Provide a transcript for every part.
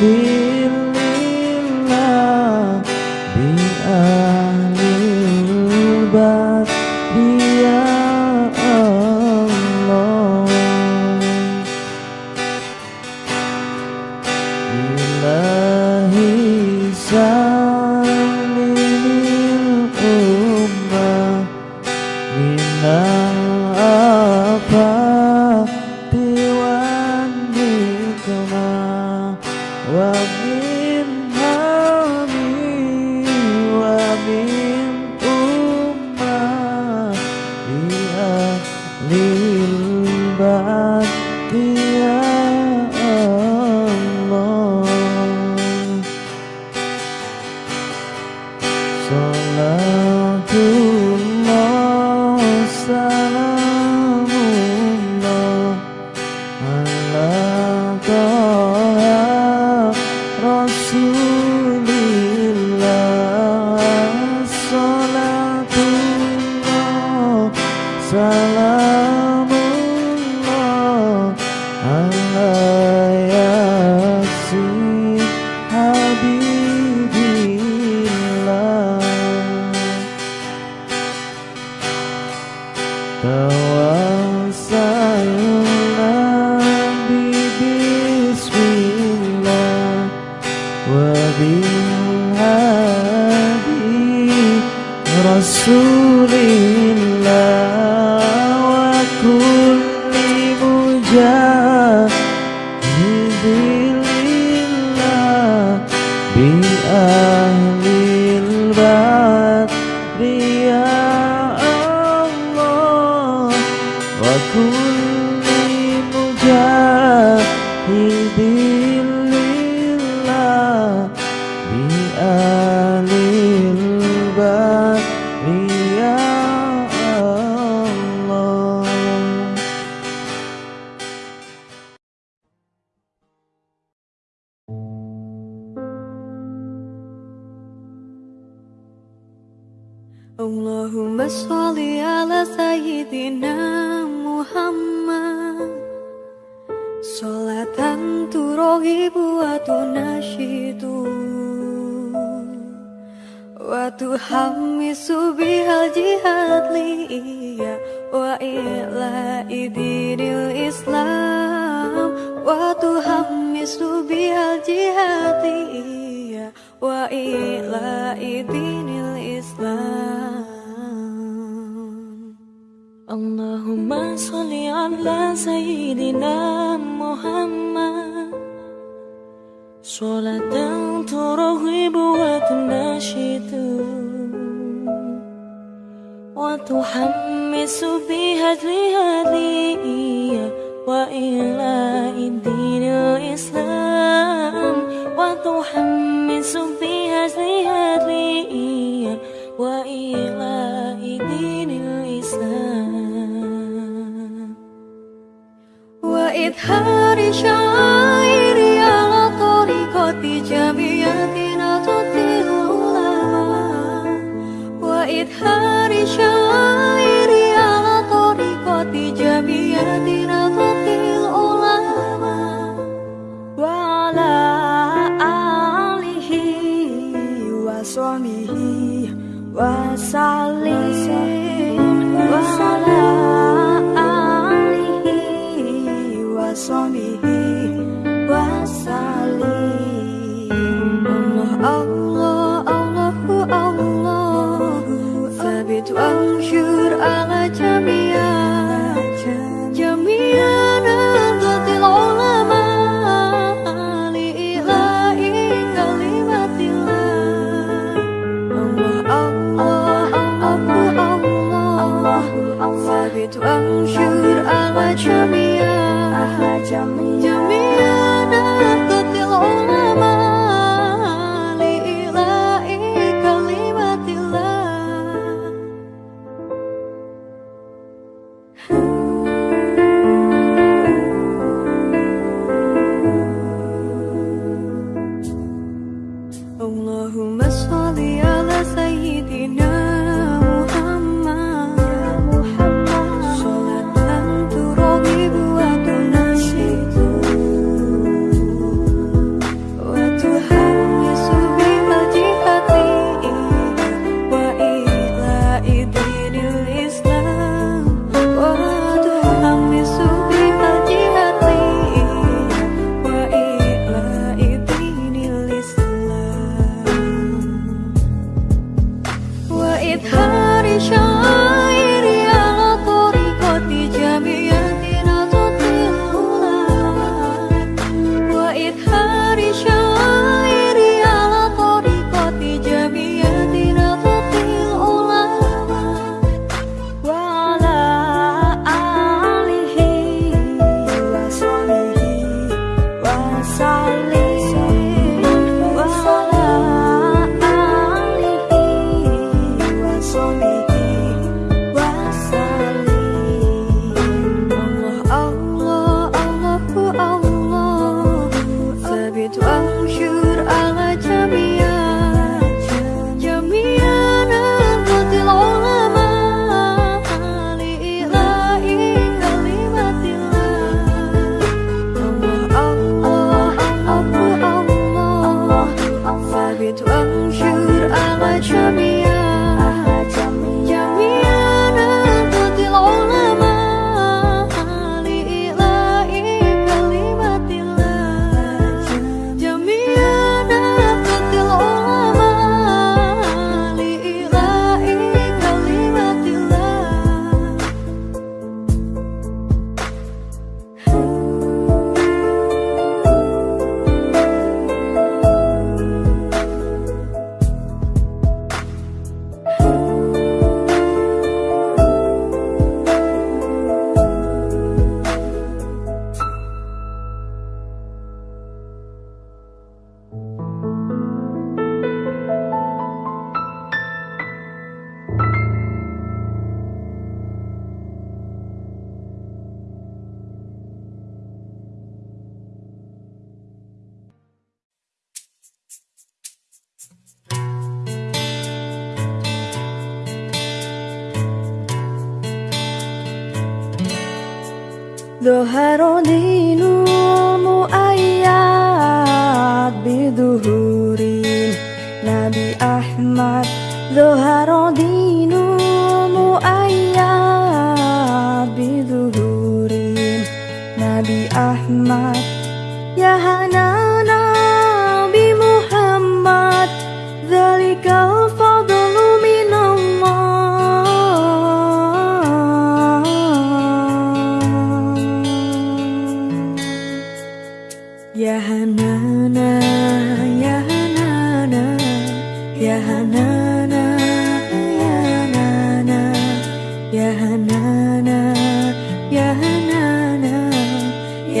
Baby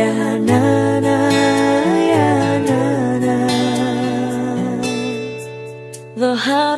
Yeah, na, na, yeah, na, na. The high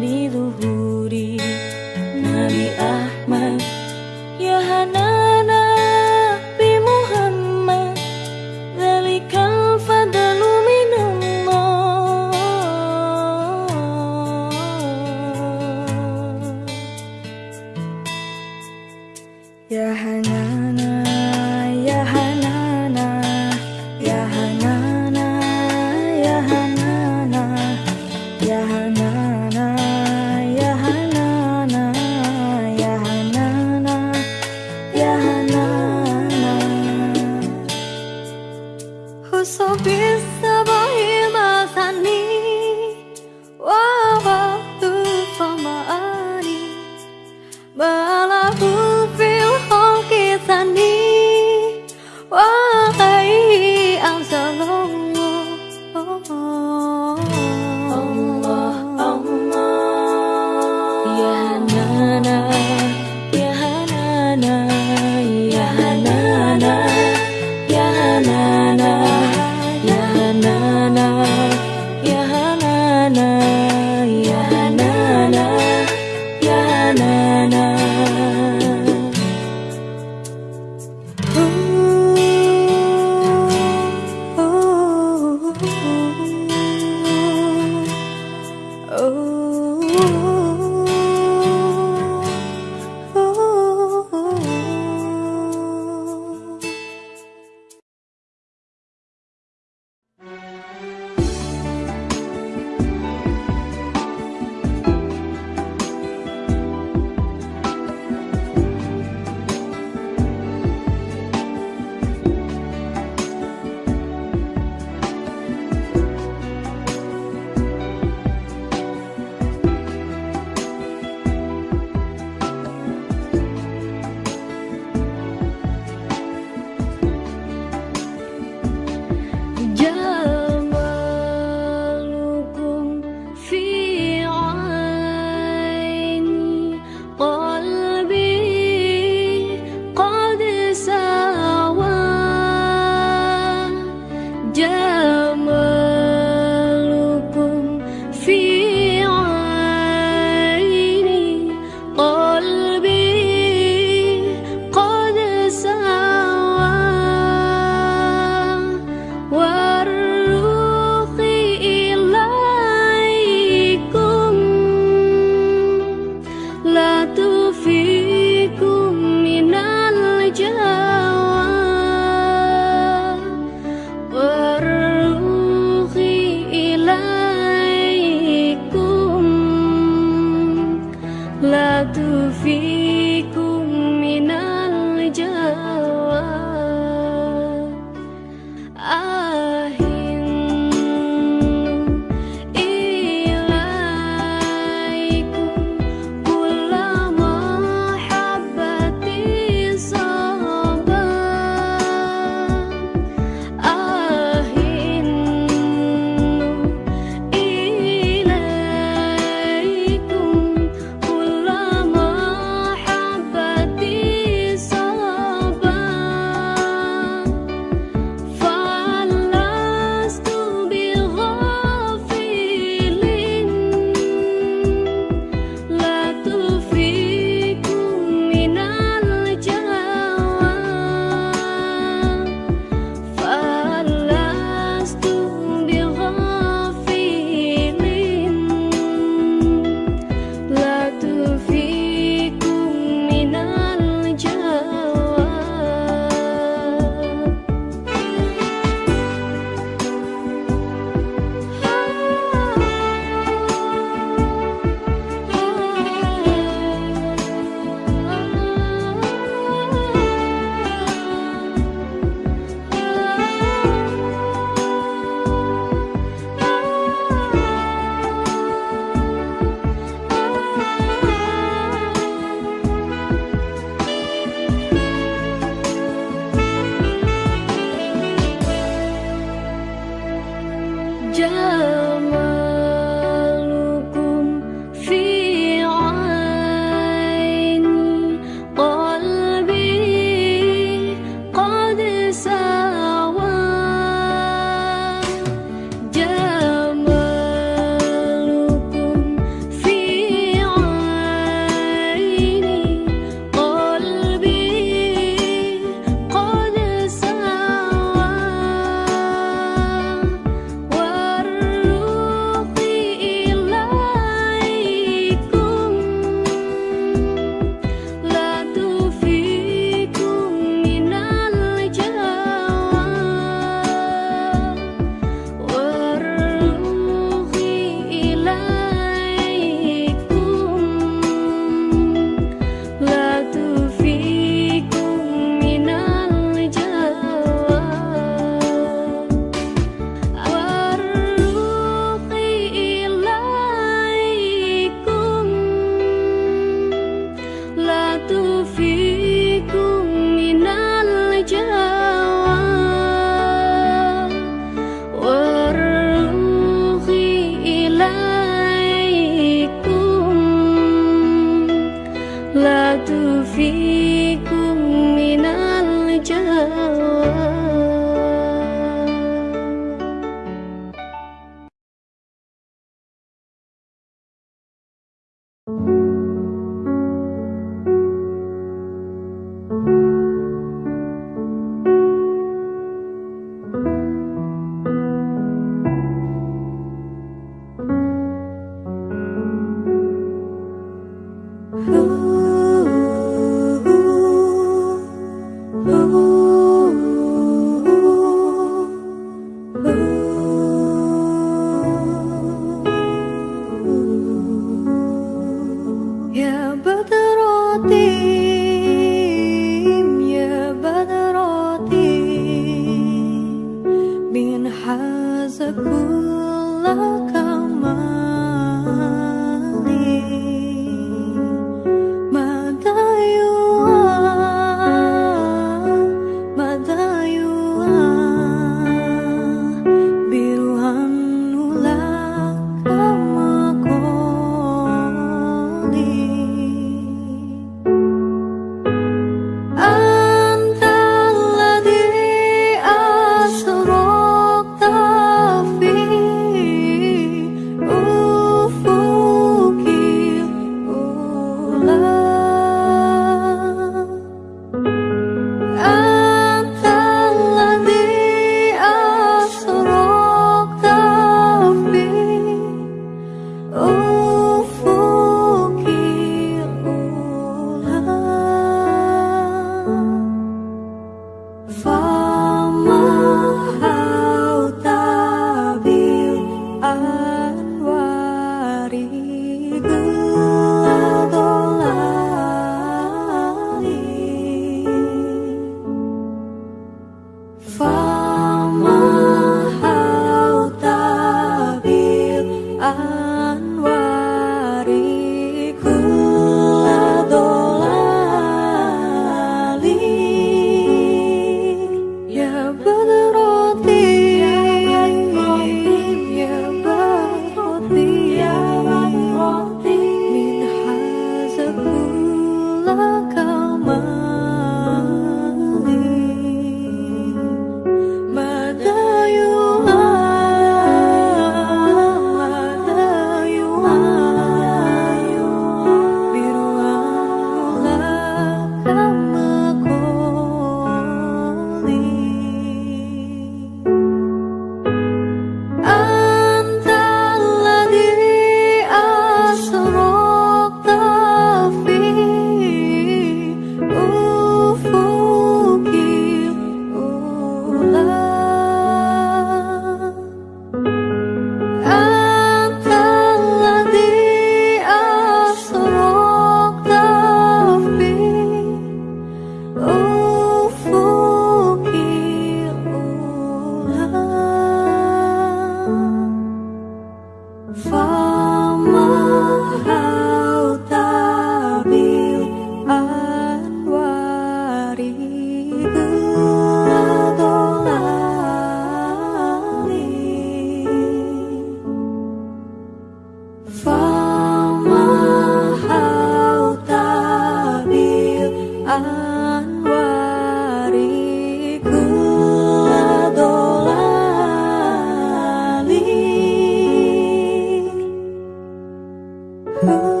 Ooh.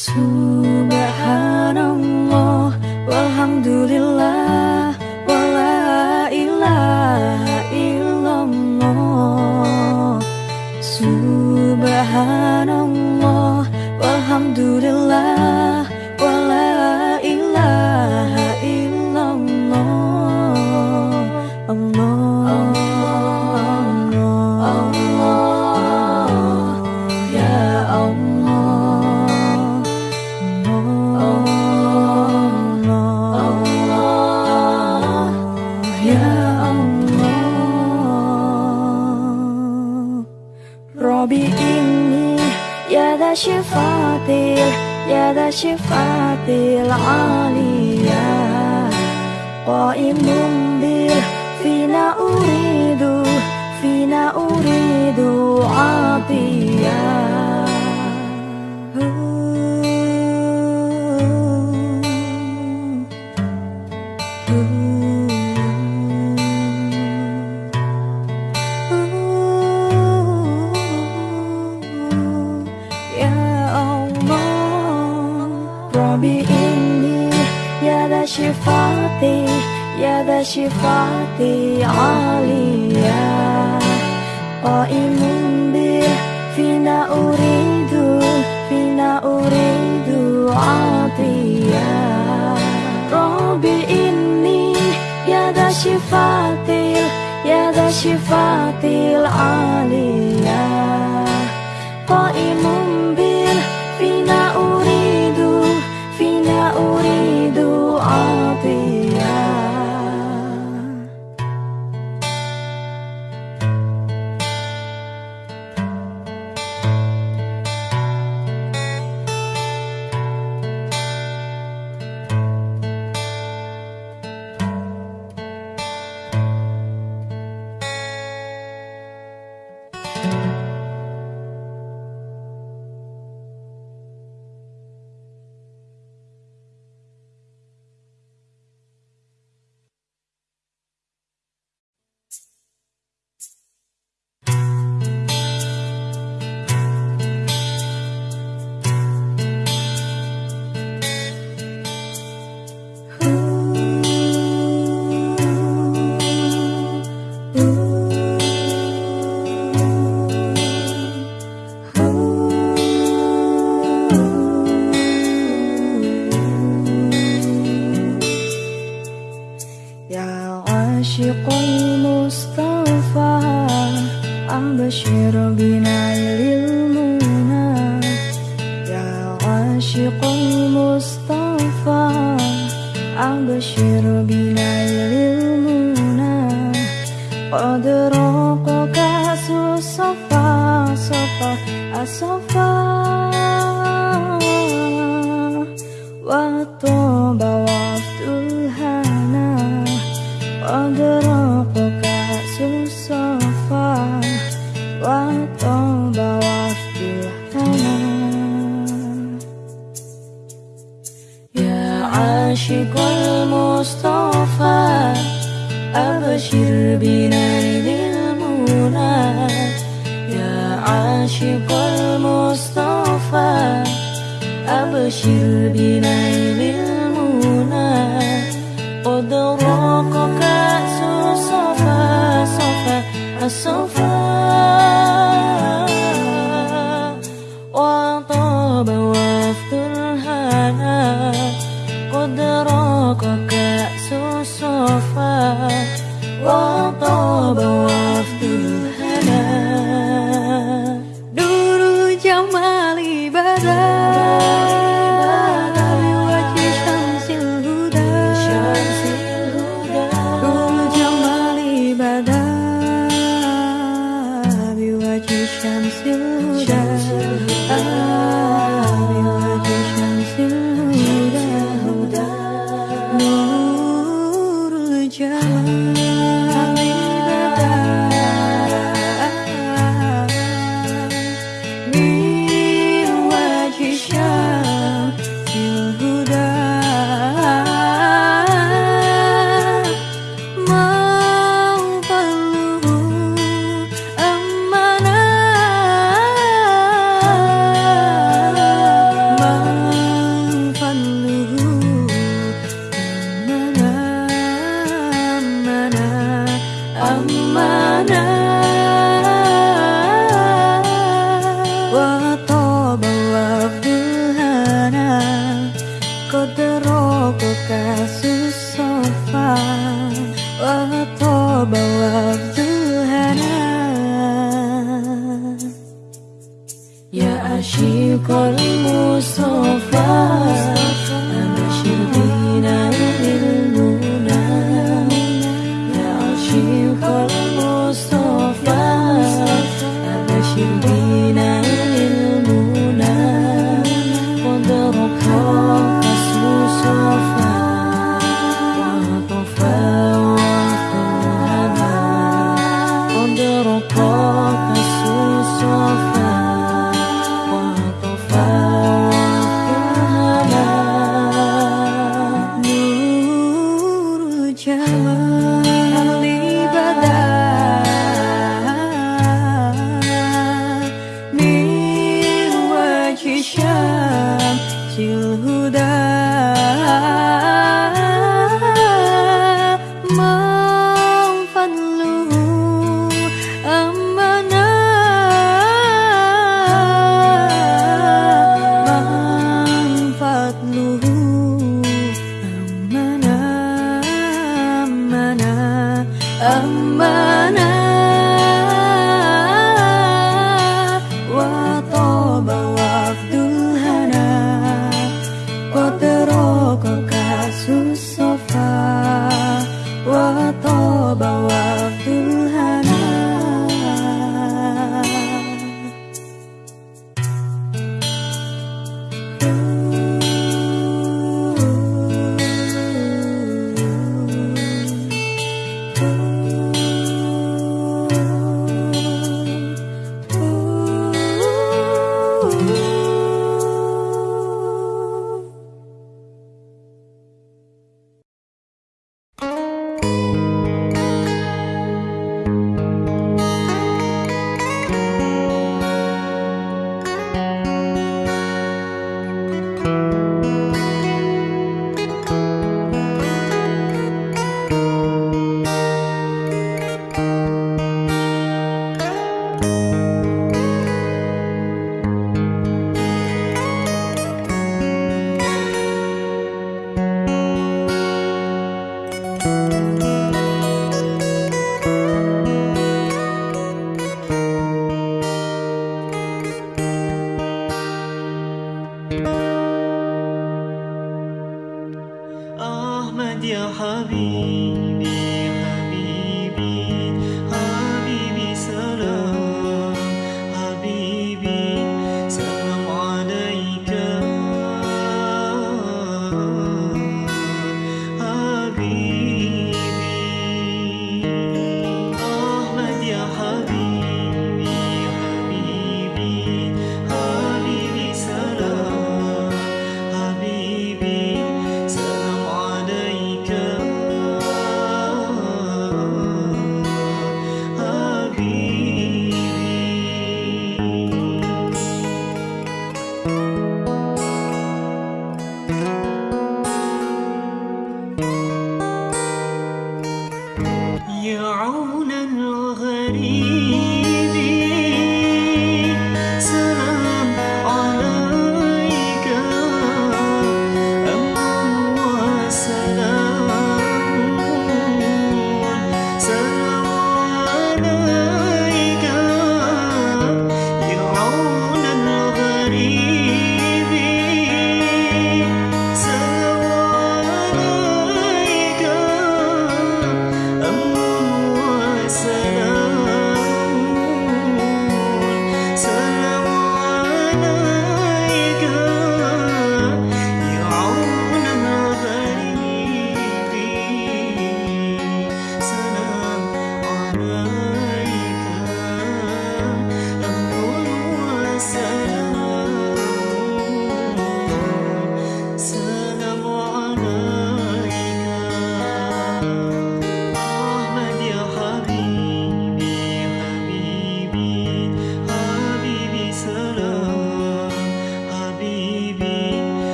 So Coca-Cola.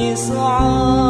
إصعاد